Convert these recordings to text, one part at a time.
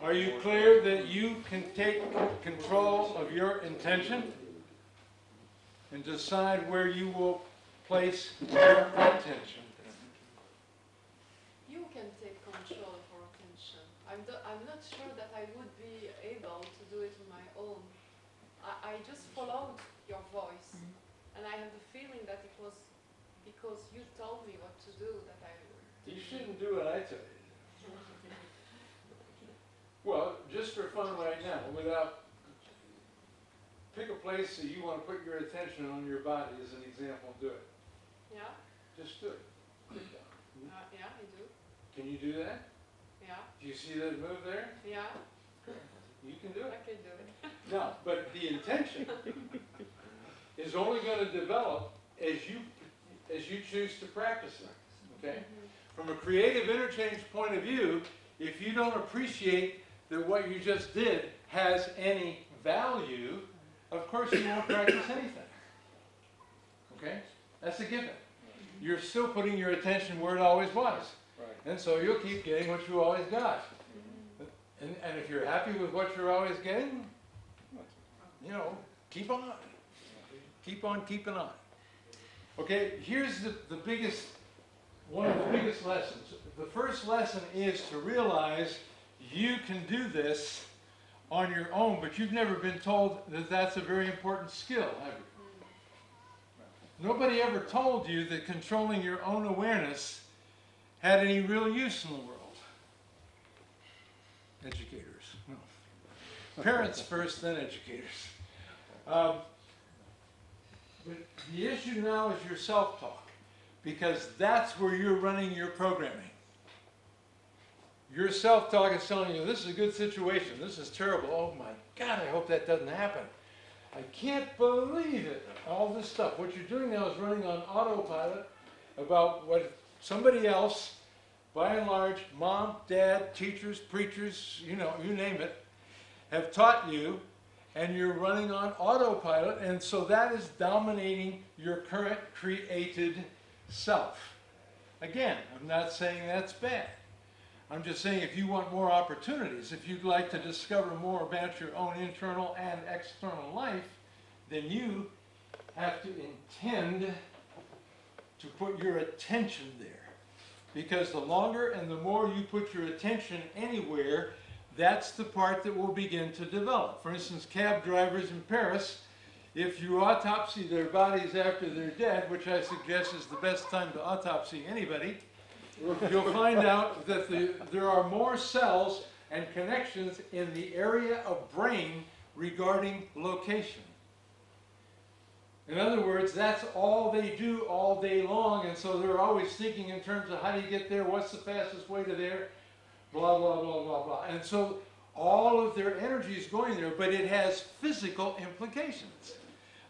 Are you clear that you can take control of your intention and decide where you will place your attention? You can take control of our attention. I'm, do- I'm not sure that I would be able to do it on my own. I, I just followed your voice, mm-hmm. and I have the feeling that it was because you told me what to do that I. You shouldn't do what I tell you. Well, just for fun right now, without, pick a place that you want to put your attention on your body as an example, do it. Yeah, Just do it. Uh, yeah, I do. Can you do that? Yeah, Do you see that move there? yeah, You can do it. I can do it. No, but the intention is only going to develop as you, as you choose to practice it, okay? From a creative interchange point of view, if you don't appreciate that what you just did has any value, of course you won't practice anything. Okay? That's a given. You're still putting your attention where it always was. And so you'll keep getting what you always got. And, and if you're happy with what you're always getting, you know, keep on. Keep on keeping on. Okay, here's the, the biggest, one of the biggest lessons. The first lesson is to realize you can do this on your own, but you've never been told that that's a very important skill, have you? Nobody ever told you that controlling your own awareness had any real use in the world. Educators, no. Parents first, then educators. Um, but the issue now is your self-talk, because that's where you're running your programming. Your self-talk is telling you, this is a good situation, this is terrible, oh my God, I hope that doesn't happen. I can't believe it, all this stuff. What you're doing now is running on autopilot about what somebody else, by and large, mom, dad, teachers, preachers, you know, you name it, have taught you, and you're running on autopilot, and so that is dominating your current created self. Again, I'm not saying that's bad. I'm just saying if you want more opportunities, if you'd like to discover more about your own internal and external life, then you have to intend to put your attention there. Because the longer and the more you put your attention anywhere, that's the part that will begin to develop. For instance, cab drivers in Paris, if you autopsy their bodies after they're dead, which I suggest is the best time to autopsy anybody, you'll find out that the, there are more cells and connections in the area of brain regarding location. In other words, that's all they do all day long, and so they're always thinking in terms of how do you get there, what's the fastest way to there, blah, blah, blah, blah, blah. And so all of their energy is going there, but it has physical implications.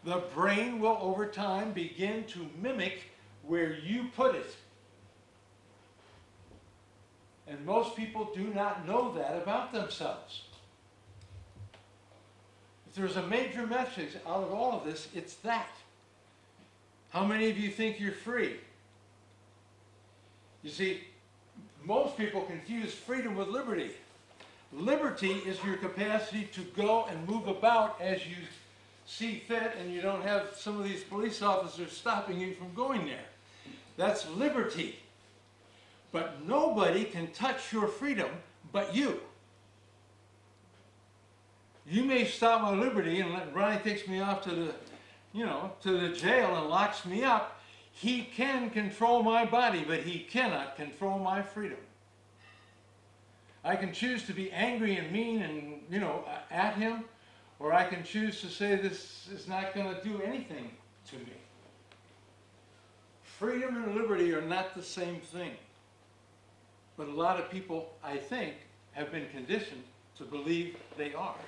The brain will over time begin to mimic where you put it. And most people do not know that about themselves. If there's a major message out of all of this, it's that. How many of you think you're free? You see, most people confuse freedom with liberty. Liberty is your capacity to go and move about as you see fit and you don't have some of these police officers stopping you from going there. That's liberty. But nobody can touch your freedom but you. You may stop my liberty and let Ronnie takes me off to the, you know, to the jail and locks me up. He can control my body, but he cannot control my freedom. I can choose to be angry and mean and, you know, at him, or I can choose to say this is not going to do anything to me. Freedom and liberty are not the same thing. But a lot of people, I think, have been conditioned to believe they are.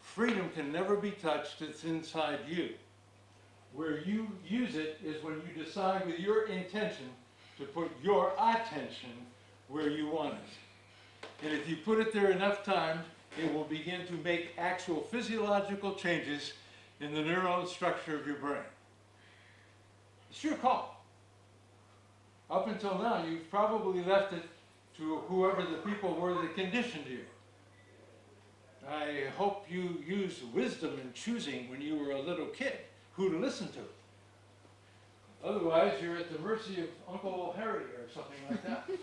Freedom can never be touched, it's inside you. Where you use it is when you decide with your intention to put your attention where you want it. And if you put it there enough times, it will begin to make actual physiological changes in the neural structure of your brain. It's your call. Up until now, you've probably left it to whoever the people were that conditioned you. I hope you used wisdom in choosing when you were a little kid who to listen to. Otherwise, you're at the mercy of Uncle Harry or something like that.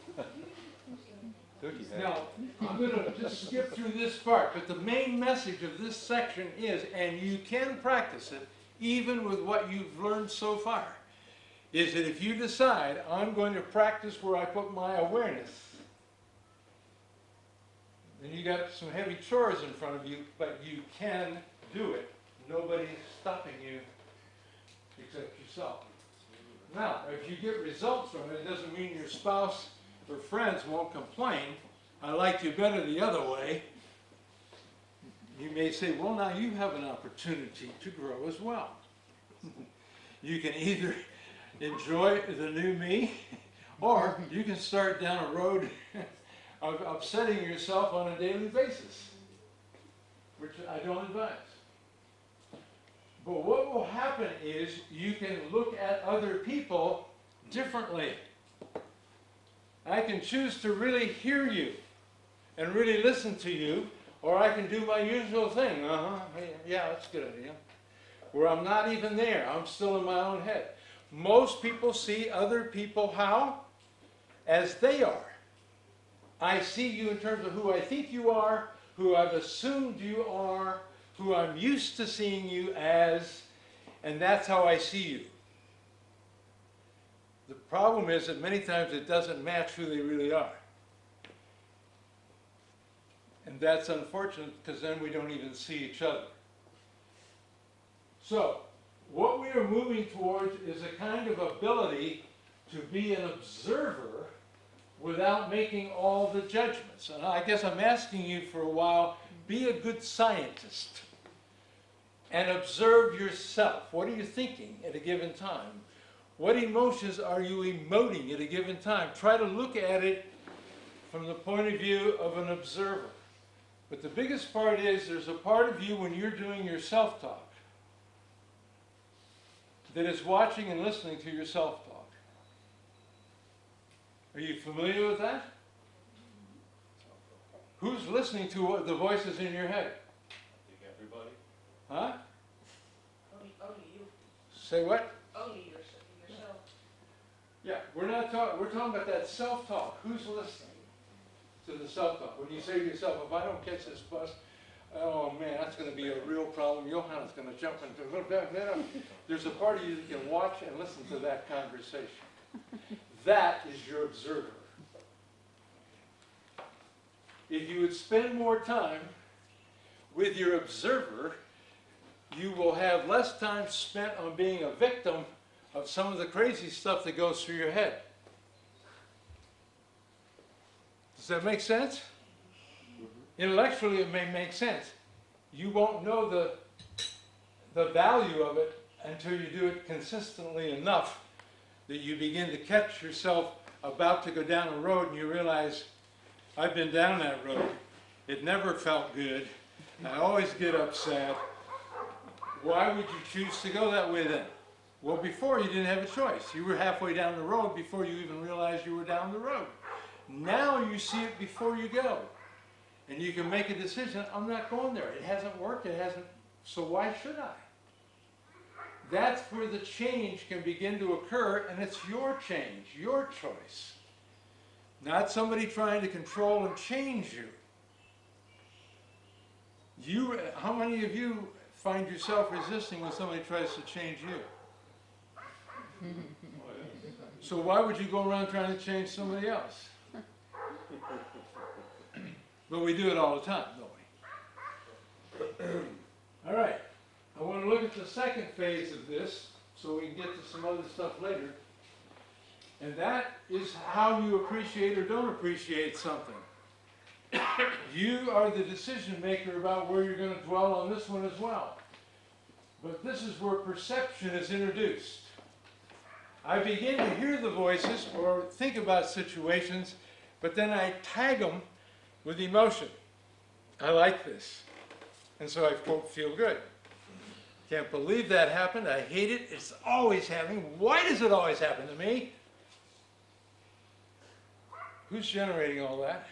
Now, I'm gonna just skip through this part, but the main message of this section is, and you can practice it, even with what you've learned so far, is that if you decide, I'm going to practice where I put my awareness, then you got some heavy chores in front of you, but you can do it. Nobody's stopping you except yourself. Now, if you get results from it, it doesn't mean your spouse or friends won't complain. I liked you better the other way. You may say, well, now you have an opportunity to grow as well. you can either enjoy the new me, or you can start down a road of upsetting yourself on a daily basis, which I don't advise. But what will happen is you can look at other people differently. I can choose to really hear you and really listen to you, or I can do my usual thing. Uh-huh, yeah, that's a good idea. Where I'm not even there, I'm still in my own head. Most people see other people how? As they are. I see you in terms of who I think you are, who I've assumed you are, who I'm used to seeing you as, and that's how I see you. The problem is that many times it doesn't match who they really are. And that's unfortunate because then we don't even see each other. So, what we are moving towards is a kind of ability to be an observer without making all the judgments. And I guess I'm asking you for a while, be a good scientist and observe yourself. What are you thinking at a given time? What emotions are you emoting at a given time? Try to look at it from the point of view of an observer. But the biggest part is there's a part of you when you're doing your self-talk that is watching and listening to your self-talk. Are you familiar with that? Who's listening to what- the voices in your head? I think everybody. Huh? Only, only you, Say what? only yourself, yourself. Yeah, we're not talking, we're talking about that self-talk. Who's listening to the self-talk? When you say to yourself, if I don't catch this bus, oh man, that's gonna be a real problem. Johanna's gonna jump into, there's a part of you that can watch and listen to that conversation. That is your observer. If you would spend more time with your observer, you will have less time spent on being a victim of some of the crazy stuff that goes through your head. Does that make sense? Intellectually, it may make sense. You won't know the, the value of it until you do it consistently enough that you begin to catch yourself about to go down a road and you realize, I've been down that road. It never felt good. I always get upset. Why would you choose to go that way then? Well, before you didn't have a choice. You were halfway down the road before you even realized you were down the road. Now you see it before you go. And you can make a decision, I'm not going there. It hasn't worked, it hasn't, so why should I? That's where the change can begin to occur, and it's your change, your choice. Not somebody trying to control and change you. You, how many of you find yourself resisting when somebody tries to change you? So why would you go around trying to change somebody else? But we do it all the time, don't we? All right, I want to look at the second phase of this, so we can get to some other stuff later. And that is how you appreciate or don't appreciate something. You are the decision maker about where you're going to dwell on this one as well. But this is where perception is introduced. I begin to hear the voices or think about situations, but then I tag them with emotion. I like this. And so I quote, feel good. Can't believe that happened. I hate it. It's always happening. Why does it always happen to me? Who's generating all that?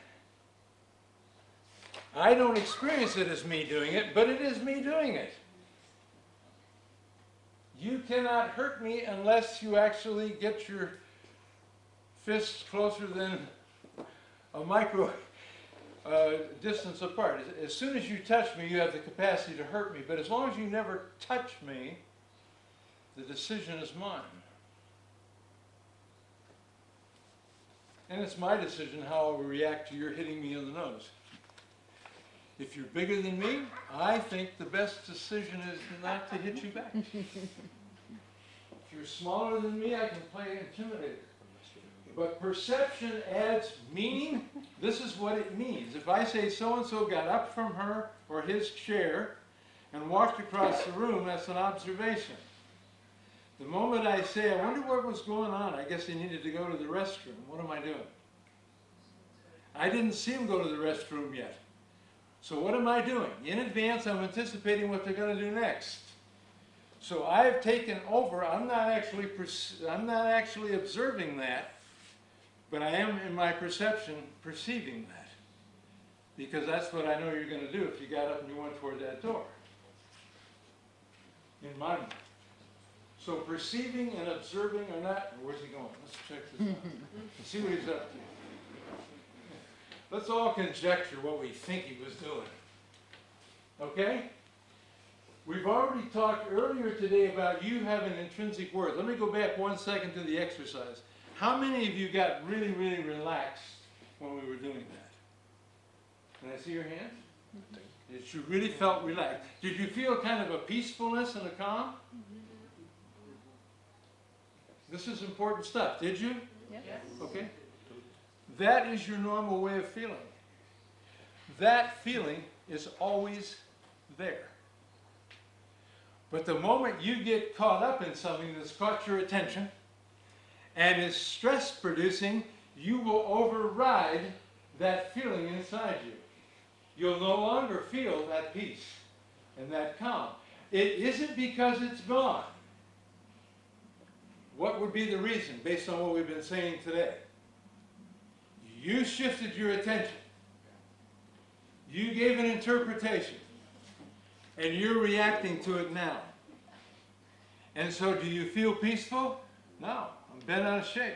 I don't experience it as me doing it, but it is me doing it. You cannot hurt me unless you actually get your fists closer than a micro uh, distance apart. As, as soon as you touch me, you have the capacity to hurt me, but as long as you never touch me, the decision is mine. And it's my decision how I will react to your hitting me in the nose. If you're bigger than me, I think the best decision is not to hit you back. if you're smaller than me, I can play intimidator. But perception adds meaning. This is what it means. If I say so-and-so got up from her or his chair and walked across the room, that's an observation. The moment I say, I wonder what was going on, I guess he needed to go to the restroom. What am I doing? I didn't see him go to the restroom yet. So what am I doing? In advance, I'm anticipating what they're going to do next. So I've taken over. I'm not actually I'm not actually observing that, but I am in my perception perceiving that. Because that's what I know you're going to do if you got up and you went toward that door. In my mind. So perceiving and observing are not, where's he going? Let's check this out. Let's see what he's up to. Let's all conjecture what we think he was doing. Okay? We've already talked earlier today about you having intrinsic worth. Let me go back one second to the exercise. How many of you got really, really relaxed when we were doing that? Can I see your hand? Mm-hmm. That you really felt relaxed. Did you feel kind of a peacefulness and a calm? Mm-hmm. This is important stuff. Did you? Yes. Okay? That is your normal way of feeling. That feeling is always there. But the moment you get caught up in something that's caught your attention and is stress producing, you will override that feeling inside you. You'll no longer feel that peace and that calm. It isn't because it's gone. What would be the reason based on what we've been saying today? You shifted your attention. You gave an interpretation. And you're reacting to it now. And so do you feel peaceful? No, bent out of shape.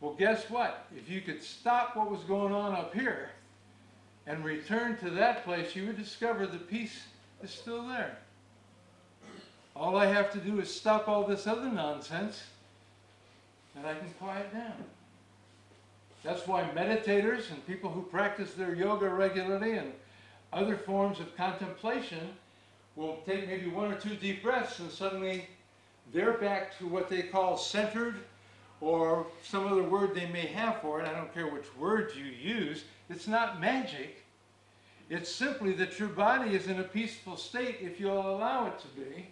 Well, guess what? If you could stop what was going on up here and return to that place, you would discover the peace is still there. All I have to do is stop all this other nonsense and I can quiet down. That's why meditators and people who practice their yoga regularly and other forms of contemplation will take maybe one or two deep breaths and suddenly they're back to what they call centered or some other word they may have for it. I don't care which word you use. It's not magic. It's simply that your body is in a peaceful state if you'll allow it to be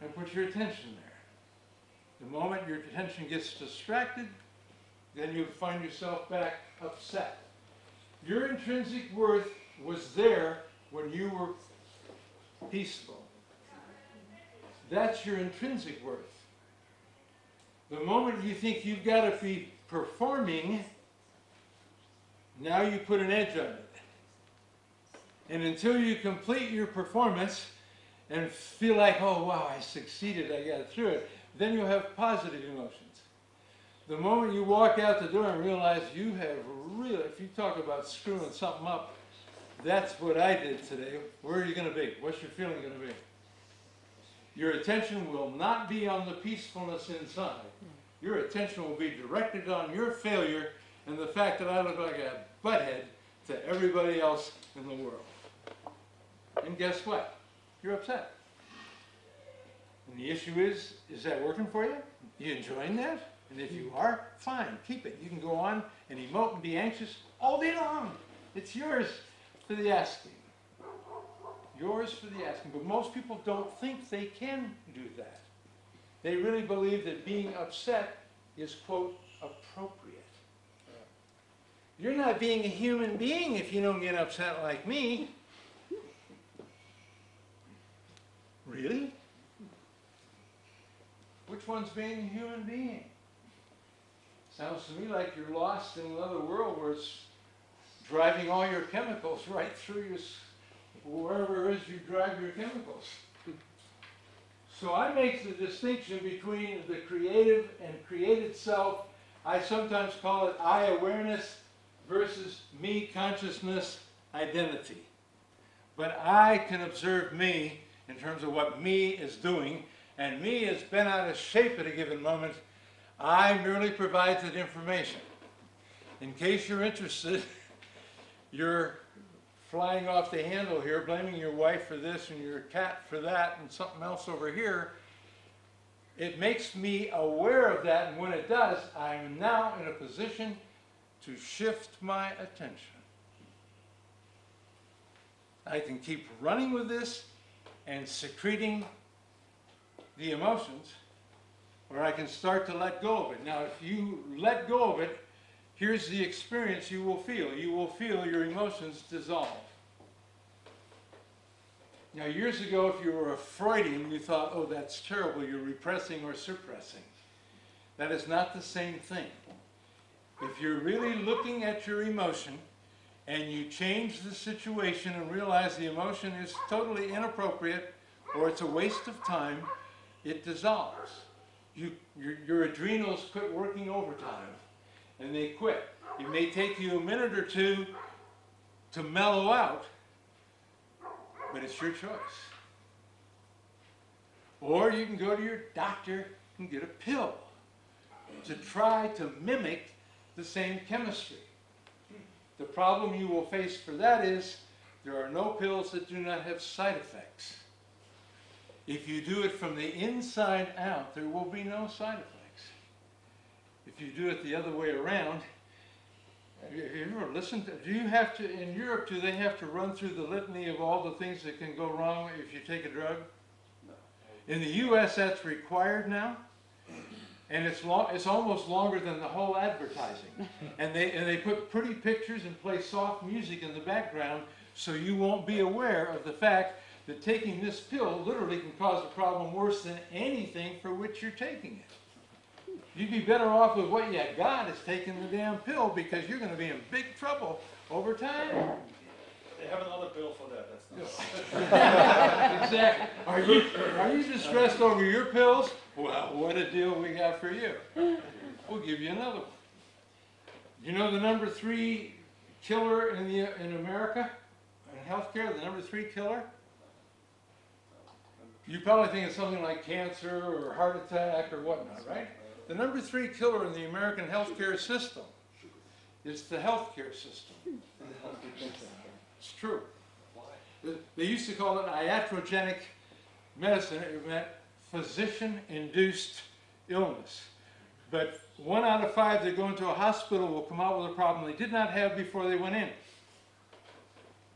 and put your attention there. The moment your attention gets distracted, then you find yourself back upset. Your intrinsic worth was there when you were peaceful. That's your intrinsic worth. The moment you think you've got to be performing, now you put an edge on it. And until you complete your performance and feel like, oh wow, I succeeded, I got through it, then you'll have positive emotions. The moment you walk out the door and realize you have really, if you talk about screwing something up, that's what I did today. Where are you going to be? What's your feeling going to be? Your attention will not be on the peacefulness inside. Your attention will be directed on your failure and the fact that I look like a butthead to everybody else in the world. And guess what? You're upset. And the issue is, is that working for you? You enjoying that? And if you are, fine, keep it. You can go on and emote and be anxious all day long. It's yours for the asking. Yours for the asking. But most people don't think they can do that. They really believe that being upset is, quote, appropriate. You're not being a human being if you don't get upset like me. Really? Which one's being a human being? Sounds to me like you're lost in another world where it's driving all your chemicals right through your, wherever it is you drive your chemicals. So I make the distinction between the creative and created self. I sometimes call it I awareness versus me consciousness identity. But I can observe me in terms of what me is doing, and me has bent out of shape at a given moment. I merely provide that information. In case you're interested, you're flying off the handle here, blaming your wife for this and your cat for that and something else over here. It makes me aware of that, and when it does, I'm now in a position to shift my attention. I can keep running with this and secreting the emotions, or I can start to let go of it. Now, if you let go of it, here's the experience you will feel. You will feel your emotions dissolve. Now, years ago, if you were a Freudian, you thought, oh, that's terrible, you're repressing or suppressing. That is not the same thing. If you're really looking at your emotion and you change the situation and realize the emotion is totally inappropriate or it's a waste of time, it dissolves. You, your, your adrenals quit working overtime and they quit. It may take you a minute or two to mellow out, but it's your choice. Or you can go to your doctor and get a pill to try to mimic the same chemistry. The problem you will face for that is there are no pills that do not have side effects. If you do it from the inside out, there will be no side effects. If you do it the other way around, have you ever listened to, do you have to, in Europe, do they have to run through the litany of all the things that can go wrong if you take a drug? In the US, that's required now. And it's long, it's almost longer than the whole advertising. And they, and they put pretty pictures and play soft music in the background so you won't be aware of the fact that taking this pill literally can cause a problem worse than anything for which you're taking it. You'd be better off with what you got is taking the damn pill because you're gonna be in big trouble over time. They have another pill for that, that's not. Exactly. Are you, are you distressed over your pills? Well, what a deal we got for you. We'll give you another one. You know the number three killer in the, in America, in healthcare, the number three killer? You probably think it's something like cancer or heart attack or whatnot, right? The number three killer in the American healthcare system is the healthcare system. It's true. They- They used to call it iatrogenic medicine. It meant physician-induced illness. But one out of five that go into a hospital will come out with a problem they did not have before they went in.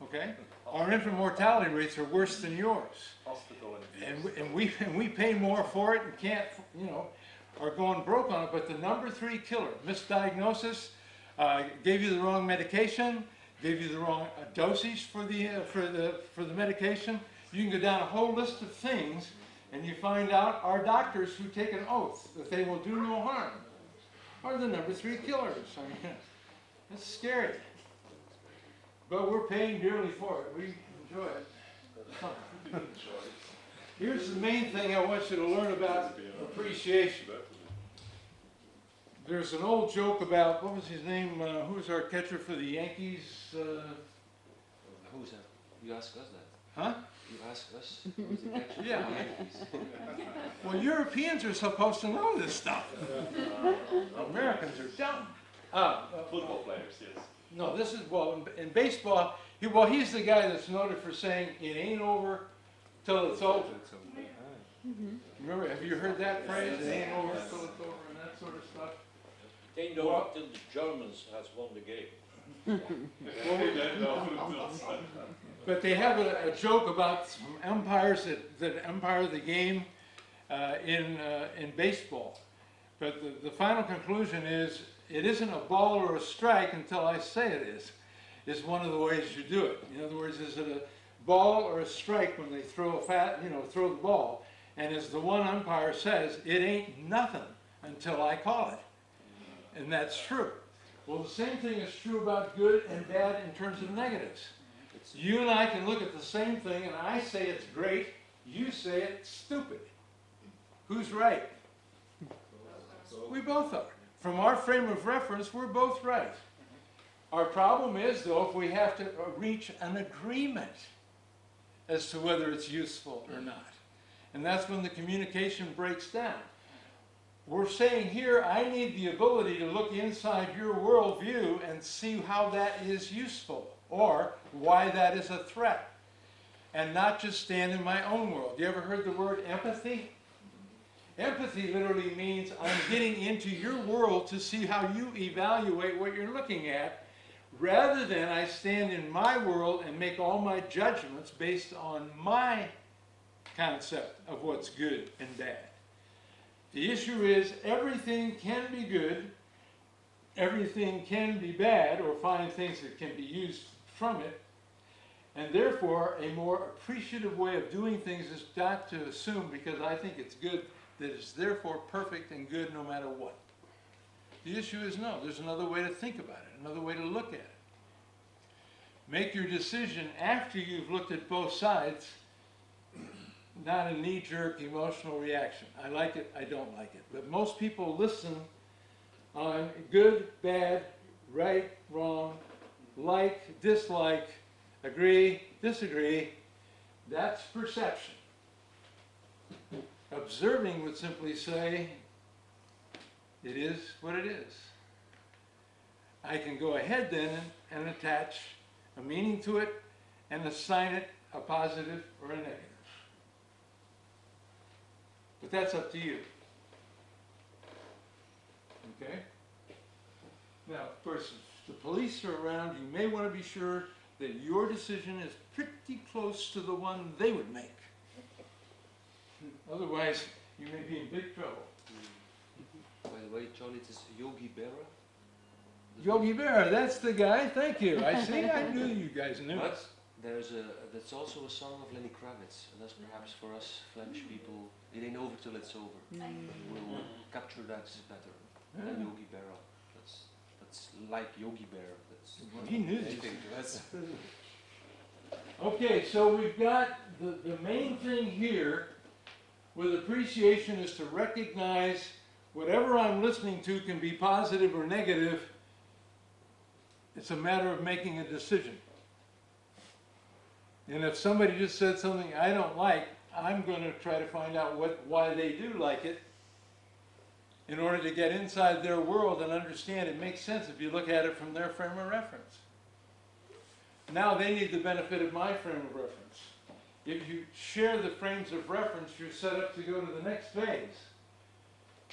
Okay? Our infant mortality rates are worse than yours. Hospital. And and we, and we pay more for it and can't, you know, are going broke on it, but the number three killer, misdiagnosis, uh, gave you the wrong medication, gave you the wrong uh, dosage for the, uh, for the, for the medication. You can go down a whole list of things and you find out our doctors who take an oath that they will do no harm are the number three killers. I mean, it's scary. But we're paying dearly for it. We enjoy it. Here's the main thing I want you to learn about appreciation. There's an old joke about, what was his name, uh, who was our catcher for the Yankees? Uh, Who's that? You ask us that. huh? You ask us. Who's the catcher for the Yeah. Yankees? Well, Europeans are supposed to know this stuff. Americans are dumb. Uh, uh, Football players, yes. no, this is, well, in, in baseball, he, well, he's the guy that's noted for saying, it ain't over till it's over. Mm -hmm. Remember, have you heard that phrase? It ain't over till it's over and that sort of stuff? They know until the Germans has won the game. But they have a, a joke about some umpires that, that umpire the game uh, in, uh, in baseball. But the, the final conclusion is, it isn't a ball or a strike until I say it is, is one of the ways you do it. In other words, is it a ball or a strike when they throw a fat, you know, throw the ball? And as the one umpire says, it ain't nothing until I call it. And that's true. Well, the same thing is true about good and bad in terms of negatives. You and I can look at the same thing and I say it's great, you say it's stupid. Who's right? We both are. From our frame of reference, we're both right. Our problem is, though, if we have to uh, reach an agreement as to whether it's useful or not. And that's when the communication breaks down. We're saying here, I need the ability to look inside your worldview and see how that is useful or why that is a threat. And not just stand in my own world. You ever heard the word empathy? Empathy literally means I'm getting into your world to see how you evaluate what you're looking at, rather than I stand in my world and make all my judgments based on my concept of what's good and bad. The issue is everything can be good, everything can be bad, or find things that can be used from it, and therefore a more appreciative way of doing things is not to assume because I think it's good that it's therefore perfect and good no matter what. The issue is no, there's another way to think about it, another way to look at it. Make your decision after you've looked at both sides, not a knee-jerk emotional reaction. I like it, I don't like it. But most people listen on good, bad, right, wrong, like, dislike, agree, disagree. That's perception. Observing would simply say, it is what it is. I can go ahead then and, attach a meaning to it and assign it a positive or a negative. But that's up to you. Okay? Now, of course, if the police are around, you may want to be sure that your decision is pretty close to the one they would make. Otherwise, you may be in big trouble. by the way, John, it is Yogi Berra. Yogi Berra, that's the guy. Thank you. I see. I knew you guys knew. But there's a, that's also a song of Lenny Kravitz, and that's perhaps for us Flemish people, it ain't over till it's over. Mm. We'll capture that better than Yogi Berra. That's, that's like Yogi Bear. That's he knew I that's Okay, so we've got the, the main thing here with appreciation is to recognize whatever I'm listening to can be positive or negative. It's a matter of making a decision. And if somebody just said something I don't like, I'm going to try to find out what, why they do like it in order to get inside their world and understand it makes sense if you look at it from their frame of reference. Now they need the benefit of my frame of reference. If you share the frames of reference, you're set up to go to the next phase,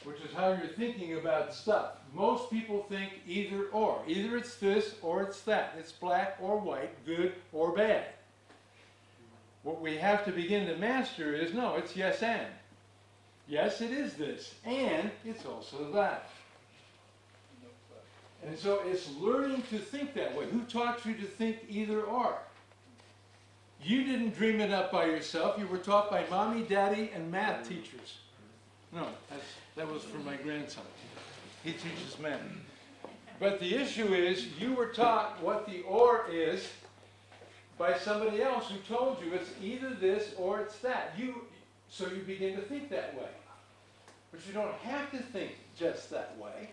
which is how you're thinking about stuff. Most people think either or. Either it's this or it's that. It's black or white, good or bad. What we have to begin to master is no, it's yes and. Yes, it is this, and it's also that. And so it's learning to think that way. Who taught you to think either or? You didn't dream it up by yourself. You were taught by mommy, daddy, and math teachers. No, that was for my grandson. He teaches math. But the issue is, you were taught what the or is by somebody else who told you it's either this or it's that. You, so you begin to think that way. But you don't have to think just that way.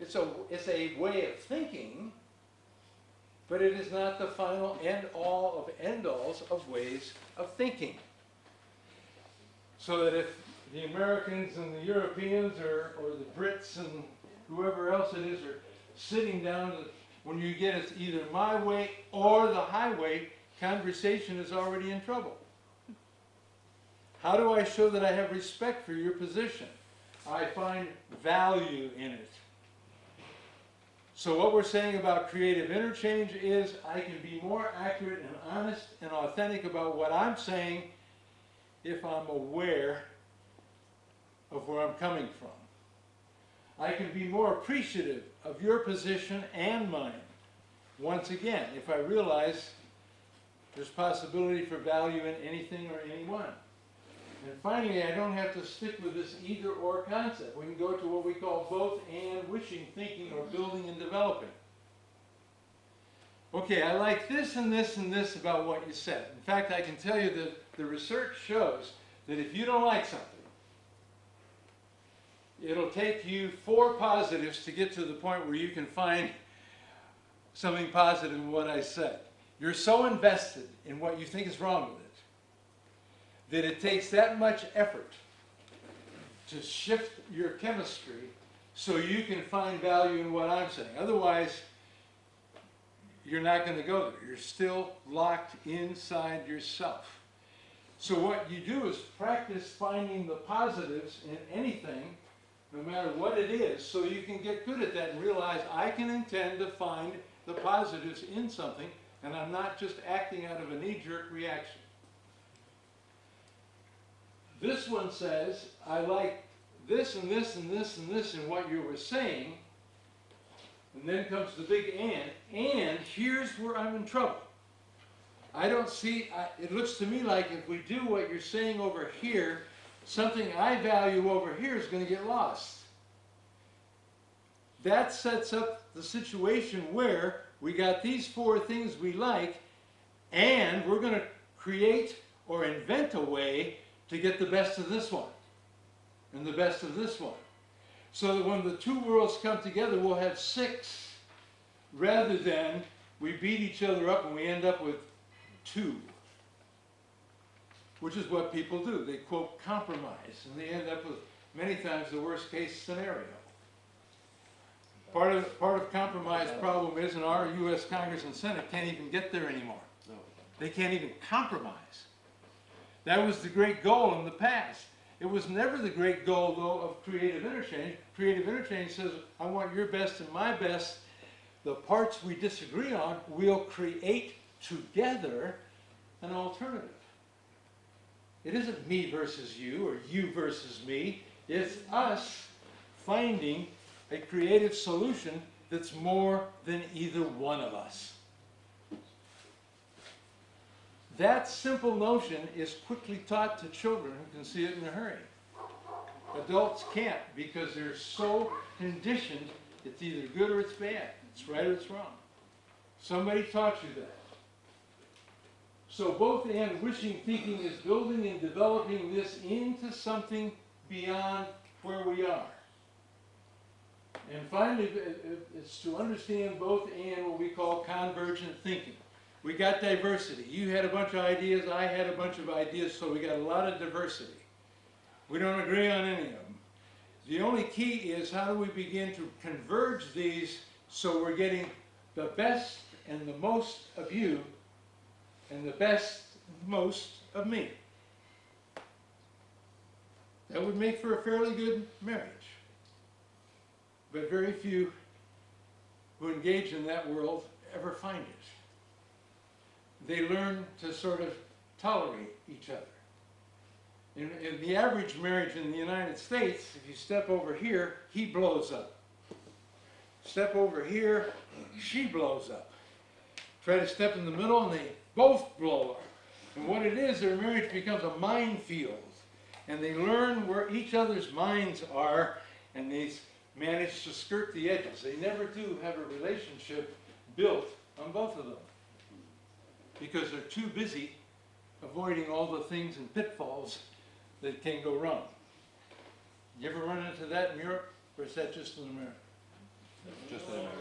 It's a, it's a way of thinking, but it is not the final end all of end alls of ways of thinking. So that if the Americans and the Europeans or, or the Brits and whoever else it is are sitting down, when you get it's either my way or the highway, conversation is already in trouble. How do I show that I have respect for your position? I find value in it. So what we're saying about creative interchange is I can be more accurate and honest and authentic about what I'm saying if I'm aware of where I'm coming from. I can be more appreciative of your position and mine. Once again, if I realize there's possibility for value in anything or anyone. And finally, I don't have to stick with this either or concept. We can go to what we call both and wishing, thinking, or building and developing. Okay, I like this and this and this about what you said. In fact, I can tell you that the research shows that if you don't like something, it'll take you four positives to get to the point where you can find something positive in what I said. You're so invested in what you think is wrong with it that it takes that much effort to shift your chemistry so you can find value in what I'm saying. Otherwise, you're not going to go there. You're still locked inside yourself. So what you do is practice finding the positives in anything, no matter what it is, so you can get good at that and realize I can intend to find the positives in something, and I'm not just acting out of a knee-jerk reaction. This one says, I like this and this and this and this and what you were saying, and then comes the big and, and here's where I'm in trouble. I don't see, I, it looks to me like if we do what you're saying over here, something I value over here is going to get lost. That sets up the situation where we got these four things we like, and we're going to create or invent a way to get the best of this one and the best of this one. So that when the two worlds come together, we'll have six rather than we beat each other up and we end up with two. Which is what people do. They quote compromise and they end up with many times the worst case scenario. Part of, part of compromise problem is in our US Congress and Senate can't even get there anymore. They can't even compromise. That was the great goal in the past. It was never the great goal, though, of creative interchange. Creative interchange says, I want your best and my best. The parts we disagree on, we'll create together an alternative. It isn't me versus you or you versus me. It's us finding a creative solution that's more than either one of us. That simple notion is quickly taught to children who can see it in a hurry. Adults can't because they're so conditioned it's either good or it's bad. It's right or it's wrong. Somebody taught you that. So both and wishing thinking is building and developing this into something beyond where we are. And finally, it- it- it's to understand both and what we call convergent thinking. We got diversity. You had a bunch of ideas, I had a bunch of ideas, so we got a lot of diversity. We don't agree on any of them. The only key is how do we begin to converge these so we're getting the best and the most of you and the best most of me. That would make for a fairly good marriage. But very few who engage in that world ever find it they learn to sort of tolerate each other. In, in the average marriage in the United States, if you step over here, he blows up. Step over here, she blows up. Try to step in the middle and they both blow up. And what it is, their marriage becomes a minefield. And they learn where each other's minds are and they manage to skirt the edges. They never do have a relationship built on both of them because they're too busy avoiding all the things and pitfalls that can go wrong. You ever run into that in Europe, or is that just in America? Just in America.